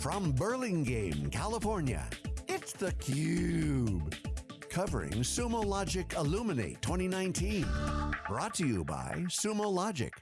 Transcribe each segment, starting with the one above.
From Burlingame, California, it's theCUBE. Covering Sumo Logic Illuminate 2019. Brought to you by Sumo Logic.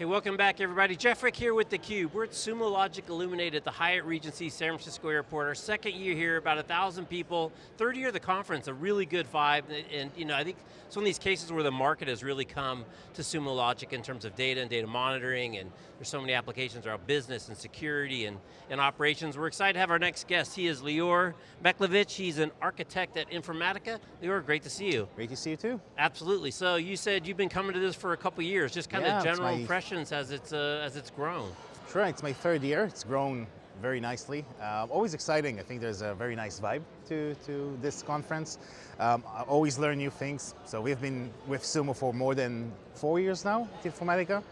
Hey, welcome back everybody. Jeff Frick here with theCUBE. We're at Sumo Logic Illuminate at the Hyatt Regency San Francisco Airport. Our second year here, about a thousand people. Third year of the conference, a really good vibe. And you know, I think it's one of these cases where the market has really come to Sumo Logic in terms of data and data monitoring, and there's so many applications around business and security and, and operations. We're excited to have our next guest. He is Lior Beklovich. He's an architect at Informatica. Lior, great to see you. Great to see you too. Absolutely. So you said you've been coming to this for a couple years. Just kind yeah, of general impression as it's, uh, as it's grown? Sure, it's my third year. It's grown very nicely. Uh, always exciting. I think there's a very nice vibe to, to this conference. Um, I always learn new things. So we've been with Sumo for more than four years now at Informatica.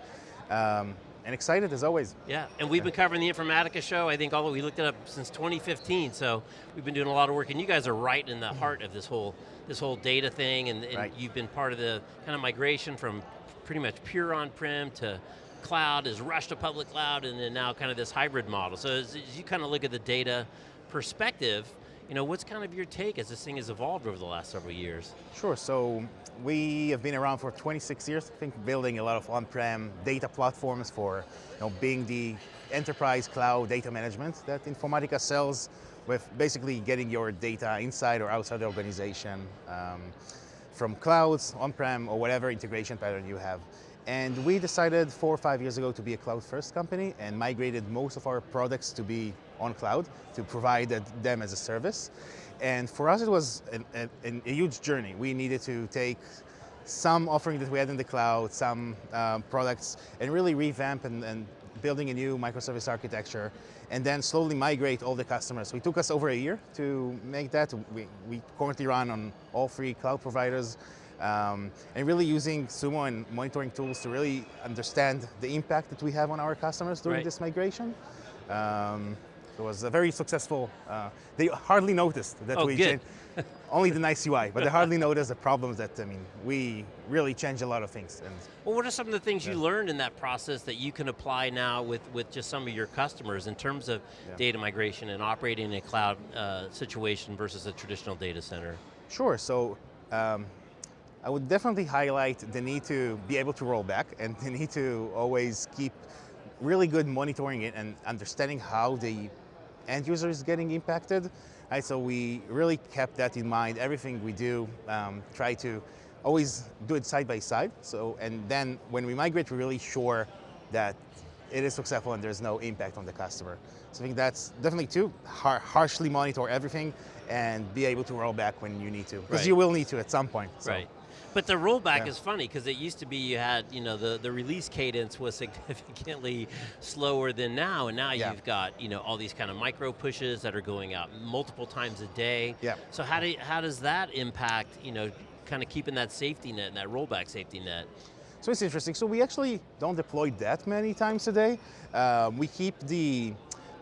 Um, and excited as always. Yeah, and we've been covering the Informatica show, I think although we looked it up since 2015, so we've been doing a lot of work, and you guys are right in the mm-hmm. heart of this whole this whole data thing, and, and right. you've been part of the kind of migration from pretty much pure on-prem to cloud, is rushed to public cloud, and then now kind of this hybrid model. So as, as you kind of look at the data perspective, you know, what's kind of your take as this thing has evolved over the last several years? Sure, so we have been around for 26 years, I think building a lot of on-prem data platforms for you know, being the enterprise cloud data management that Informatica sells with basically getting your data inside or outside the organization. Um, from clouds, on-prem, or whatever integration pattern you have. And we decided four or five years ago to be a cloud-first company and migrated most of our products to be on cloud, to provide them as a service. And for us, it was an, an, a huge journey. We needed to take some offering that we had in the cloud, some um, products, and really revamp and, and building a new microservice architecture and then slowly migrate all the customers. It took us over a year to make that. We, we currently run on all three cloud providers um, and really using Sumo and monitoring tools to really understand the impact that we have on our customers during right. this migration. Um, it was a very successful, uh, they hardly noticed that oh, we changed, only the nice UI, but they hardly noticed the problems that, I mean, we really changed a lot of things. And, well, what are some of the things yeah. you learned in that process that you can apply now with, with just some of your customers in terms of yeah. data migration and operating in a cloud uh, situation versus a traditional data center? Sure, so um, I would definitely highlight the need to be able to roll back and the need to always keep really good monitoring it and understanding how the end user is getting impacted. Right, so we really kept that in mind. Everything we do, um, try to always do it side by side. So, and then when we migrate, we're really sure that it is successful and there's no impact on the customer. So I think that's definitely two, har harshly monitor everything and be able to roll back when you need to. Because right. you will need to at some point. So. Right. But the rollback yeah. is funny because it used to be you had, you know, the, the release cadence was significantly slower than now, and now yeah. you've got, you know, all these kind of micro pushes that are going out multiple times a day. Yeah. So how do you, how does that impact, you know, kind of keeping that safety net and that rollback safety net? So it's interesting. So we actually don't deploy that many times a day. Um, we keep the,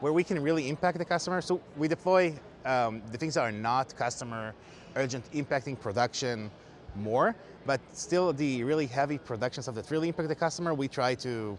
where we can really impact the customer. So we deploy um, the things that are not customer urgent impacting production, more, but still the really heavy production stuff that really impact the customer, we try to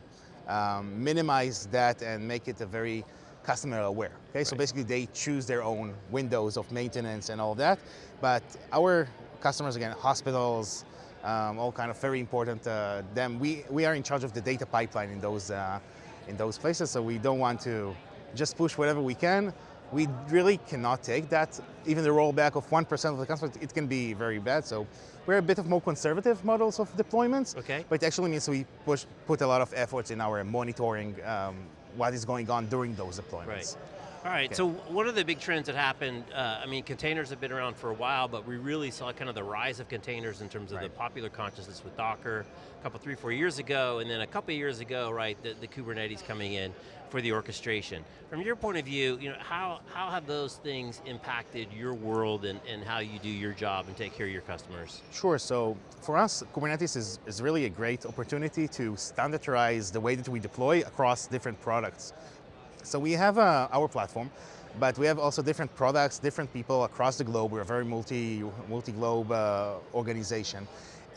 um, minimize that and make it a very customer aware. Okay, right. so basically they choose their own windows of maintenance and all of that, but our customers, again, hospitals, um, all kind of very important uh, them. We, we are in charge of the data pipeline in those, uh, in those places, so we don't want to just push whatever we can we really cannot take that. Even the rollback of 1% of the customers, it can be very bad. So we're a bit of more conservative models of deployments. Okay. But it actually means we push, put a lot of efforts in our monitoring um, what is going on during those deployments. Right. All right, okay. so what are the big trends that happened? Uh, I mean, containers have been around for a while, but we really saw kind of the rise of containers in terms of right. the popular consciousness with Docker a couple, three, four years ago, and then a couple years ago, right, the, the Kubernetes coming in for the orchestration. From your point of view, you know, how, how have those things impacted your world and, and how you do your job and take care of your customers? Sure, so for us, Kubernetes is, is really a great opportunity to standardize the way that we deploy across different products. So we have uh, our platform, but we have also different products, different people across the globe. We're a very multi, multi-globe uh, organization.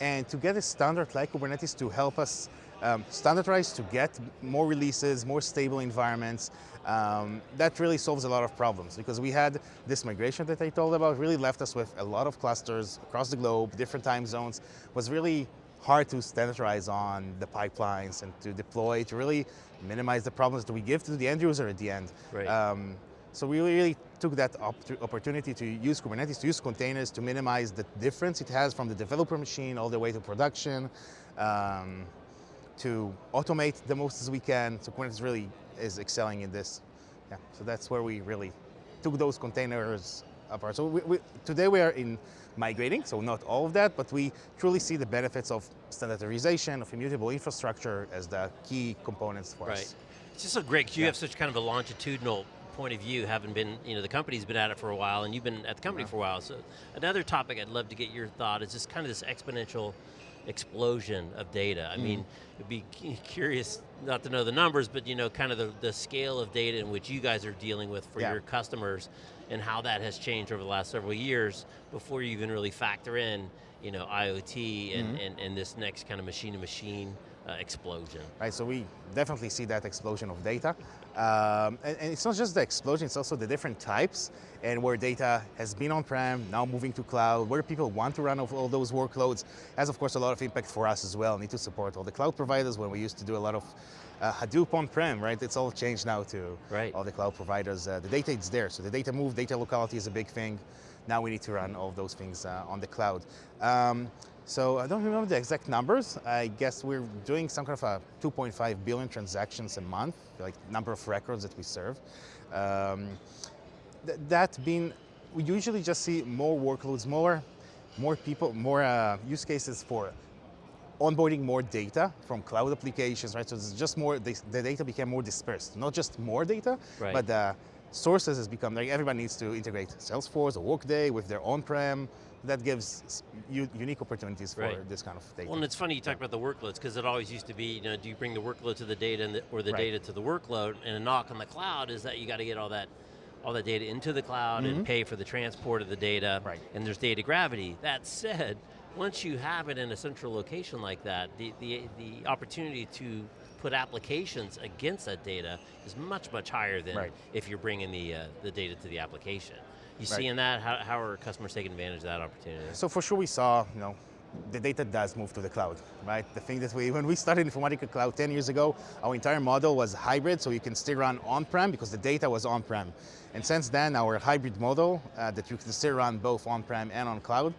And to get a standard like Kubernetes to help us um, standardize to get more releases, more stable environments. Um, that really solves a lot of problems because we had this migration that I told about really left us with a lot of clusters across the globe, different time zones, was really hard to standardize on the pipelines and to deploy to really minimize the problems that we give to the end user at the end. Right. Um, so we really took that op opportunity to use Kubernetes, to use containers to minimize the difference it has from the developer machine all the way to production, um, to automate the most as we can. So Kubernetes really is excelling in this. Yeah, so that's where we really took those containers apart. So we, we, today we are in migrating, so not all of that, but we truly see the benefits of standardization, of immutable infrastructure as the key components for right. us. It's just so great because you Yeah. have such kind of a longitudinal point of view, having been, you know, the company's been at it for a while and you've been at the company Yeah. for a while. So another topic I'd love to get your thought is just kind of this exponential explosion of data. I mean, Mm-hmm. it'd be curious not to know the numbers, but you know, kind of the, the scale of data in which you guys are dealing with for Yeah. your customers and how that has changed over the last several years before you even really factor in, you know, IoT and, Mm-hmm. and, and this next kind of machine-to-machine uh, explosion. right? So we definitely see that explosion of data. Um, and, and it's not just the explosion, it's also the different types and where data has been on-prem, now moving to cloud, where people want to run all those workloads, has of course a lot of impact for us as well. Need to support all the cloud providers when we used to do a lot of uh, Hadoop on-prem, right? It's all changed now to Right. all the cloud providers. Uh, the data is there, so the data move, data locality is a big thing. Now we need to run all those things uh, on the cloud. Um, so I don't remember the exact numbers. I guess we're doing some kind of a 2.5 billion transactions a month, like number of records that we serve. Um, th- that being, we usually just see more workloads, more, more people, more uh, use cases for onboarding more data from cloud applications, right? So it's just more, the, the data became more dispersed. Not just more data, Right. but the sources has become, like everybody needs to integrate Salesforce or Workday with their on-prem. That gives s- u- unique opportunities for Right. this kind of data. Well, and it's funny you talk about the workloads because it always used to be, you know, do you bring the workload to the data and the, or the Right. data to the workload? And a knock on the cloud is that you got to get all that, all that data into the cloud and pay for the transport of the data. Mm-hmm. Right. And there's data gravity. That said, once you have it in a central location like that, the the the opportunity to put applications against that data is much much higher than Right. if you're bringing the uh, the data to the application. You Right. seeing that? How, how are customers taking advantage of that opportunity? So for sure we saw, you know, the data does move to the cloud, right? The thing that we, when we started Informatica Cloud 10 years ago, our entire model was hybrid, so you can still run on-prem because the data was on-prem. And since then, our hybrid model, uh, that you can still run both on-prem and on cloud,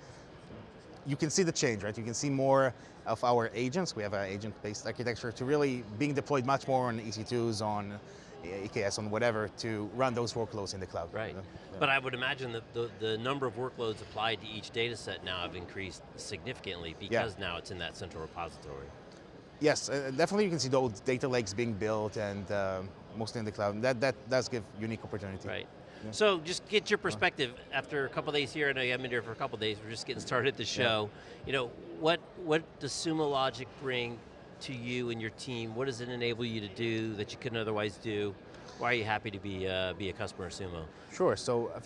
you can see the change, right? You can see more of our agents. We have an agent-based architecture to really being deployed much more on EC2s, on EKS, on whatever, to run those workloads in the cloud. Right. Yeah. But I would imagine that the, the number of workloads applied to each data set now have increased significantly because now it's in that central repository. Yes, uh, definitely you can see those data lakes being built and uh, mostly in the cloud. That, that does give unique opportunity. Right. So just get your perspective after a couple days here. I know you haven't been here for a couple days. We're just getting started at the show. You know, what what does Sumo Logic bring to you and your team? What does it enable you to do that you couldn't otherwise do? Why are you happy to be uh, be a customer of Sumo? Sure, so uh,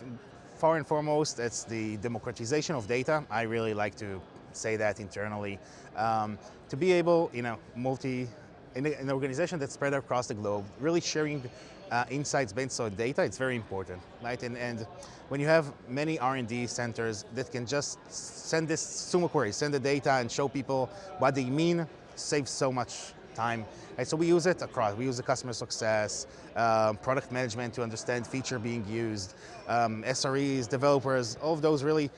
far and foremost, it's the democratization of data. I really like to say that internally. Um, to be able, you know, multi, in an organization that's spread across the globe, really sharing uh, insights based on data, it's very important, right? And, and when you have many R&D centers that can just send this Sumo query, send the data and show people what they mean, saves so much time. Right, so we use it across. We use the customer success, um, product management to understand feature being used, um, SREs, developers, all of those really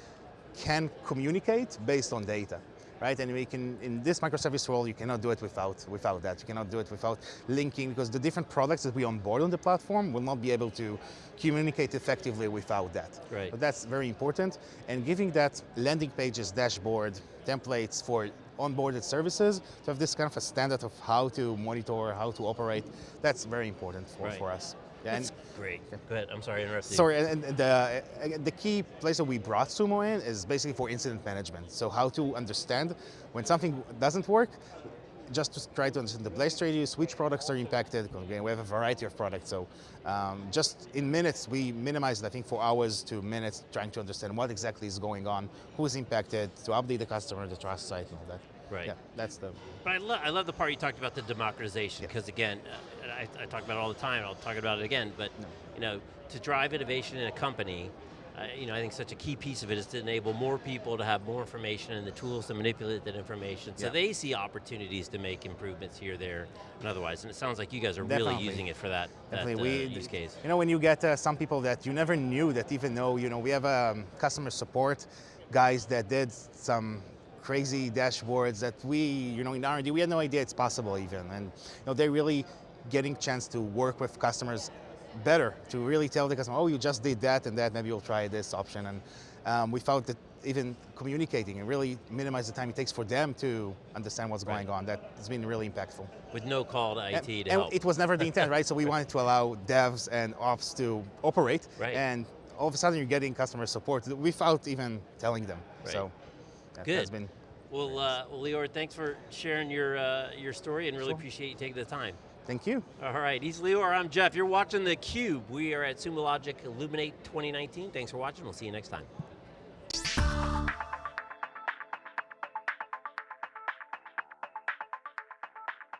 can communicate based on data. Right, and we can, in this microservice world, you cannot do it without, without that. You cannot do it without linking, because the different products that we onboard on the platform will not be able to communicate effectively without that. Right. But that's very important. And giving that landing pages, dashboard, templates for onboarded services to have this kind of a standard of how to monitor, how to operate, that's very important for, Right. for us. Yeah, and- That's great. Go ahead. I'm sorry, I interrupted you. Sorry, and and the, uh, the key place that we brought Sumo in is basically for incident management. So how to understand when something doesn't work, just to try to understand the blast radius, which products are impacted. Again, we have a variety of products, so um, just in minutes, we minimized, I think, for hours to minutes, trying to understand what exactly is going on, who is impacted, to update the customer, the trust site, and all that. Right. Yeah, that's the But I, lo- I love the part you talked about the democratization Yeah. because again, uh, and I, I talk about it all the time. I'll talk about it again. But you know, to drive innovation in a company, uh, you know, I think such a key piece of it is to enable more people to have more information and the tools to manipulate that information, so Yeah. they see opportunities to make improvements here, there, and otherwise. And it sounds like you guys are really using it for that, that Definitely, uh, we use case. You know, when you get uh, some people that you never knew that even know, you know, we have um, customer support guys that did some crazy dashboards that we, you know, in R&D we had no idea it's possible even, and you know, they're really getting chance to work with customers better to really tell the customer, oh, you just did that and that, maybe you'll try this option, and um, we found that even communicating and really minimize the time it takes for them to understand what's going on. That has been really impactful. With no call to IT And, to and help. it was never the intent, right? So we wanted to allow devs and ops to operate, Right. and all of a sudden you're getting customer support without even telling them. Right. So that Good. has been well, uh, well, Lior, thanks for sharing your uh, your story, and really Sure. appreciate you taking the time. Thank you. All right, he's Lior, I'm Jeff. You're watching theCUBE. We are at Sumo Logic Illuminate 2019. Thanks for watching, we'll see you next time.